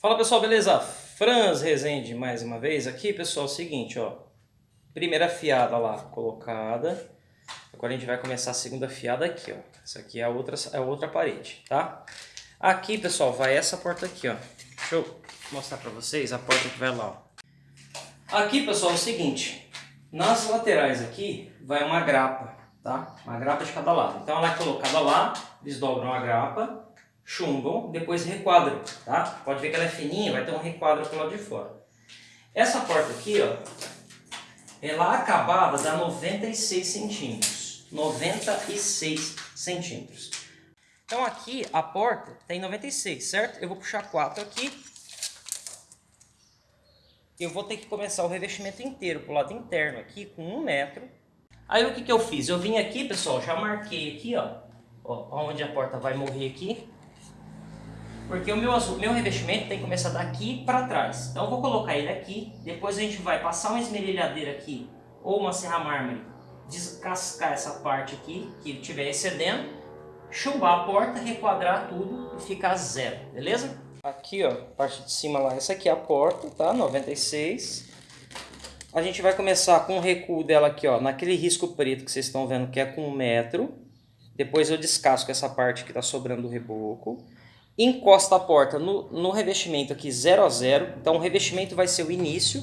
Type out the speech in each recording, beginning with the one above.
Fala pessoal, beleza? Franz Rezende mais uma vez aqui, pessoal, é o seguinte, ó. Primeira fiada lá colocada. Agora a gente vai começar a segunda fiada aqui, ó. Essa aqui é a outra, é a outra parede, tá? Aqui, pessoal, vai essa porta aqui, ó. Deixa eu mostrar pra vocês a porta que vai lá, ó. Aqui, pessoal, é o seguinte. Nas laterais aqui vai uma grapa, tá? Uma grapa de cada lado. Então ela é colocada lá, eles dobram a grapa chumbam, depois requadram, tá? Pode ver que ela é fininha, vai ter um requadro pro lado de fora. Essa porta aqui, ó, ela acabada dá 96 centímetros. 96 centímetros. Então aqui a porta tem 96, certo? Eu vou puxar 4 aqui. Eu vou ter que começar o revestimento inteiro pro lado interno aqui com 1 metro. Aí o que, que eu fiz? Eu vim aqui, pessoal, já marquei aqui, ó, ó, onde a porta vai morrer aqui. Porque o meu, azul, meu revestimento tem que começar daqui para trás. Então eu vou colocar ele aqui, depois a gente vai passar uma esmerilhadeira aqui, ou uma serra mármore, descascar essa parte aqui, que estiver excedendo, chumbar a porta, requadrar tudo e ficar zero, beleza? Aqui ó, parte de cima lá, essa aqui é a porta, tá? 96. A gente vai começar com o recuo dela aqui ó, naquele risco preto que vocês estão vendo que é com um metro. Depois eu descasco essa parte que está sobrando do reboco encosta a porta no, no revestimento aqui 0 a 0. Então o revestimento vai ser o início.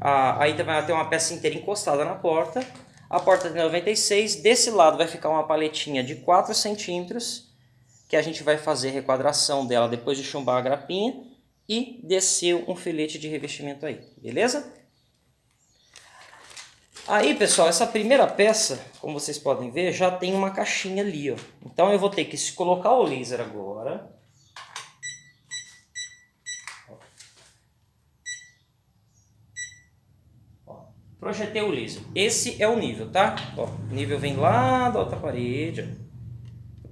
Aí vai ter uma peça inteira encostada na porta. A porta de 96. Desse lado vai ficar uma paletinha de 4 centímetros. Que a gente vai fazer requadração dela depois de chumbar a grapinha. E descer um filete de revestimento aí. Beleza? Aí, pessoal, essa primeira peça, como vocês podem ver, já tem uma caixinha ali, ó. Então eu vou ter que colocar o laser agora. Projetei o laser. Esse é o nível, tá? Ó, o nível vem lá da outra parede.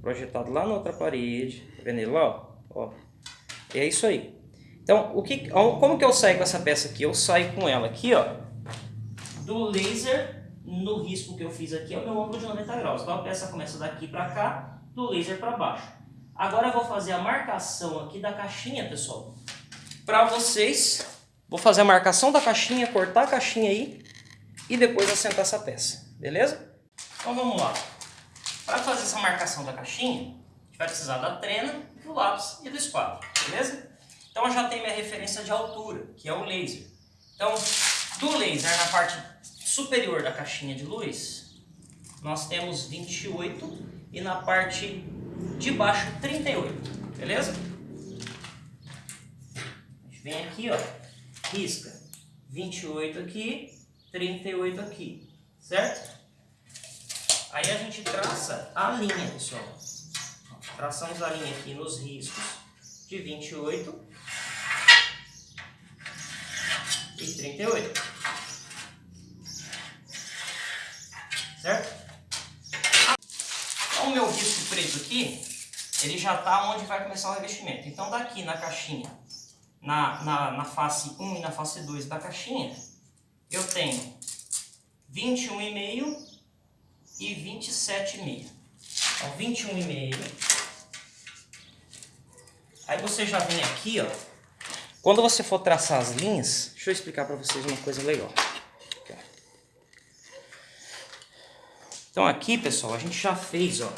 Projetado lá na outra parede. Tá vendo ele lá? Ó. É isso aí. Então, o que, como que eu saio com essa peça aqui? Eu saio com ela aqui, ó. Do laser no risco que eu fiz aqui é o meu ângulo de 90 graus. Então a peça começa daqui para cá, do laser para baixo. Agora eu vou fazer a marcação aqui da caixinha, pessoal. Para vocês, vou fazer a marcação da caixinha, cortar a caixinha aí e depois assentar essa peça, beleza? Então vamos lá. Para fazer essa marcação da caixinha, a gente vai precisar da trena, do lápis e do esquadro, beleza? Então eu já tenho minha referência de altura, que é o laser. Então, do laser na parte superior da caixinha de luz, nós temos 28 e na parte de baixo 38, beleza? A gente vem aqui, ó, risca 28 aqui 38 aqui, certo? Aí a gente traça a linha, pessoal. Traçamos a linha aqui nos riscos de 28 e 38. Certo? O meu risco preto aqui, ele já está onde vai começar o revestimento. Então, daqui na caixinha, na, na, na face 1 e na face 2 da caixinha, eu tenho 21,5 e 27,5. Então, 21,5. Aí você já vem aqui, ó. Quando você for traçar as linhas, deixa eu explicar para vocês uma coisa legal. Então aqui, pessoal, a gente já fez, ó.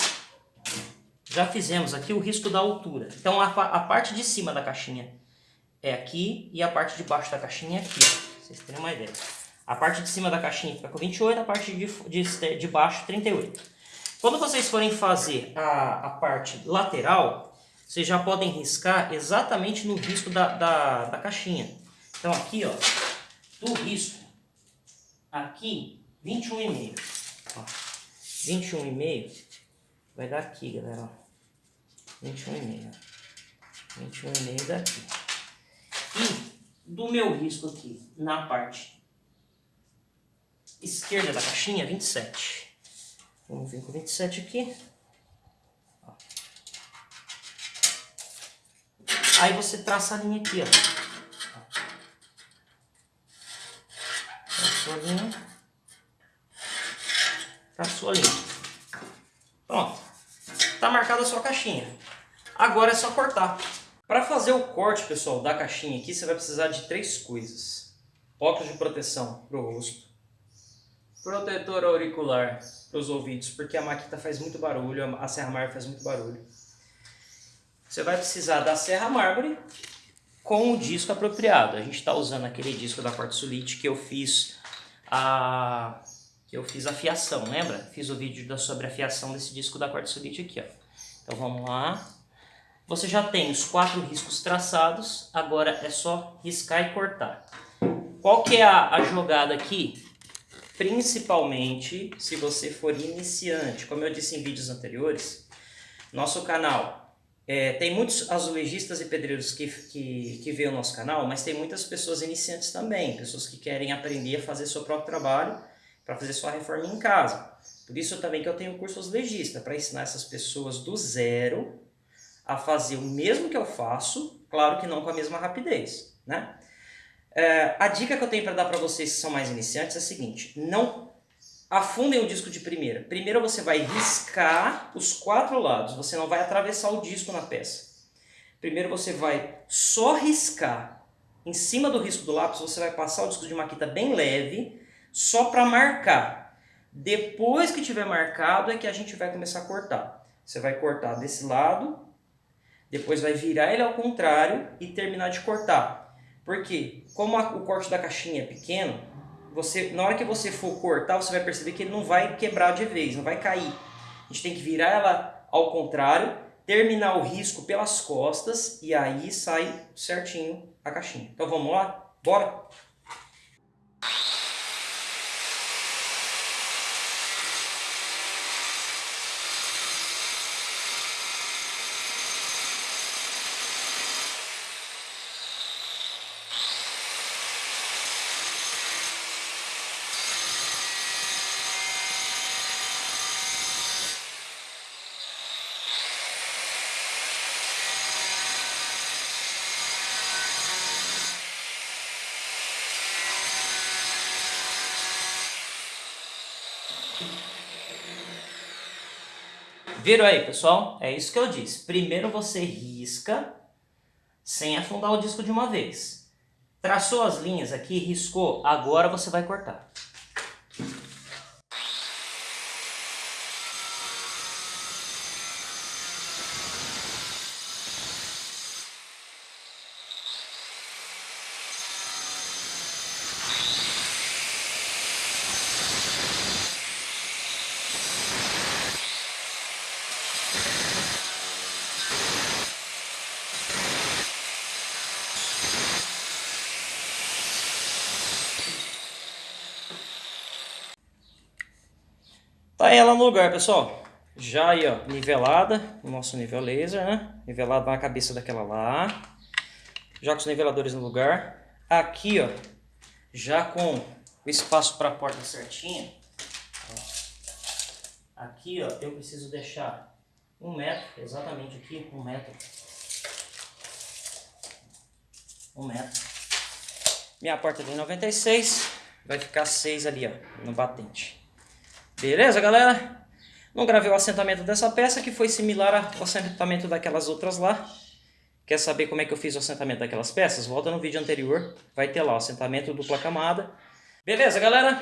Já fizemos aqui o risco da altura. Então a, a parte de cima da caixinha é aqui e a parte de baixo da caixinha é aqui, ó. Vocês terem uma ideia. A parte de cima da caixinha fica com 28, a parte de, de, de baixo 38. Quando vocês forem fazer a, a parte lateral, vocês já podem riscar exatamente no risco da, da, da caixinha. Então aqui, ó, do risco, aqui, 21,5. 21,5 vai dar aqui, galera. 21,5. 21,5 daqui. E do meu risco aqui, na parte esquerda da caixinha, 27. Vamos vir com 27 aqui. Aí você traça a linha aqui, ó. Traçou a linha. Traçou a linha. Pronto. Tá marcada a sua caixinha. Agora é só cortar. Para fazer o corte, pessoal, da caixinha aqui, você vai precisar de três coisas. Óculos de proteção para o rosto. Protetor auricular para os ouvidos, porque a maquita faz muito barulho, a serra mármore faz muito barulho. Você vai precisar da serra mármore com o disco apropriado. A gente está usando aquele disco da Quartzolite que eu fiz a que eu fiz a fiação, lembra? Fiz o vídeo sobre a fiação desse disco da Quartzolite aqui, ó. Então vamos lá. Você já tem os quatro riscos traçados, agora é só riscar e cortar. Qual que é a, a jogada aqui? Principalmente se você for iniciante, como eu disse em vídeos anteriores, nosso canal é, tem muitos azulejistas e pedreiros que, que, que veem o nosso canal, mas tem muitas pessoas iniciantes também, pessoas que querem aprender a fazer seu próprio trabalho para fazer sua reforma em casa. Por isso também que eu tenho o curso azulejista, para ensinar essas pessoas do zero a fazer o mesmo que eu faço, claro que não com a mesma rapidez, né? É, a dica que eu tenho para dar para vocês que são mais iniciantes é a seguinte, não afundem o disco de primeira. Primeiro você vai riscar os quatro lados, você não vai atravessar o disco na peça. Primeiro você vai só riscar. Em cima do risco do lápis você vai passar o disco de maquita bem leve, só para marcar. Depois que tiver marcado é que a gente vai começar a cortar. Você vai cortar desse lado depois vai virar ele ao contrário e terminar de cortar. Porque como a, o corte da caixinha é pequeno, você, na hora que você for cortar, você vai perceber que ele não vai quebrar de vez, não vai cair. A gente tem que virar ela ao contrário, terminar o risco pelas costas e aí sai certinho a caixinha. Então vamos lá? Bora? Viram aí, pessoal? É isso que eu disse. Primeiro você risca sem afundar o disco de uma vez. Traçou as linhas aqui, riscou, agora você vai cortar. Tá ela no lugar, pessoal. Já aí, ó, nivelada, o nosso nível laser, né? Nivelado na cabeça daquela lá. Já com os niveladores no lugar. Aqui, ó, já com o espaço para a porta certinho. Aqui, ó, eu preciso deixar um metro, exatamente aqui, um metro. Um metro. Minha porta tem 96, vai ficar 6 ali, ó, no batente. Beleza, galera? Não gravei o assentamento dessa peça, que foi similar ao assentamento daquelas outras lá. Quer saber como é que eu fiz o assentamento daquelas peças? Volta no vídeo anterior, vai ter lá o assentamento dupla camada. Beleza, galera?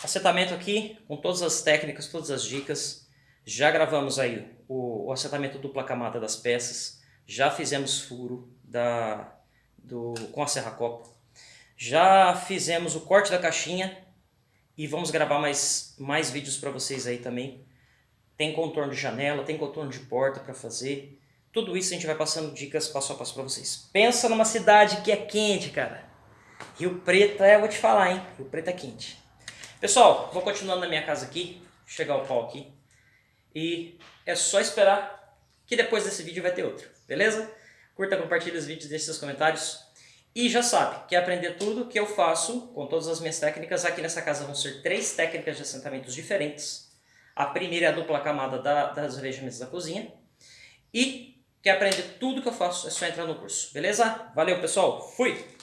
Assentamento aqui, com todas as técnicas, todas as dicas. Já gravamos aí o, o assentamento dupla camada das peças. Já fizemos furo da, do, com a serra copo. Já fizemos o corte da caixinha e vamos gravar mais, mais vídeos para vocês aí também. Tem contorno de janela, tem contorno de porta para fazer. Tudo isso a gente vai passando dicas passo a passo para vocês. Pensa numa cidade que é quente, cara. Rio Preto, é, vou te falar, hein? Rio Preto é quente. Pessoal, vou continuando na minha casa aqui, chegar o pau aqui. E é só esperar que depois desse vídeo vai ter outro, beleza? Curta, compartilhe os vídeos, deixe seus comentários. E já sabe, quer aprender tudo que eu faço com todas as minhas técnicas. Aqui nessa casa vão ser três técnicas de assentamentos diferentes. A primeira é a dupla camada da, das revestimentos da cozinha. E quer aprender tudo que eu faço, é só entrar no curso, beleza? Valeu, pessoal. Fui!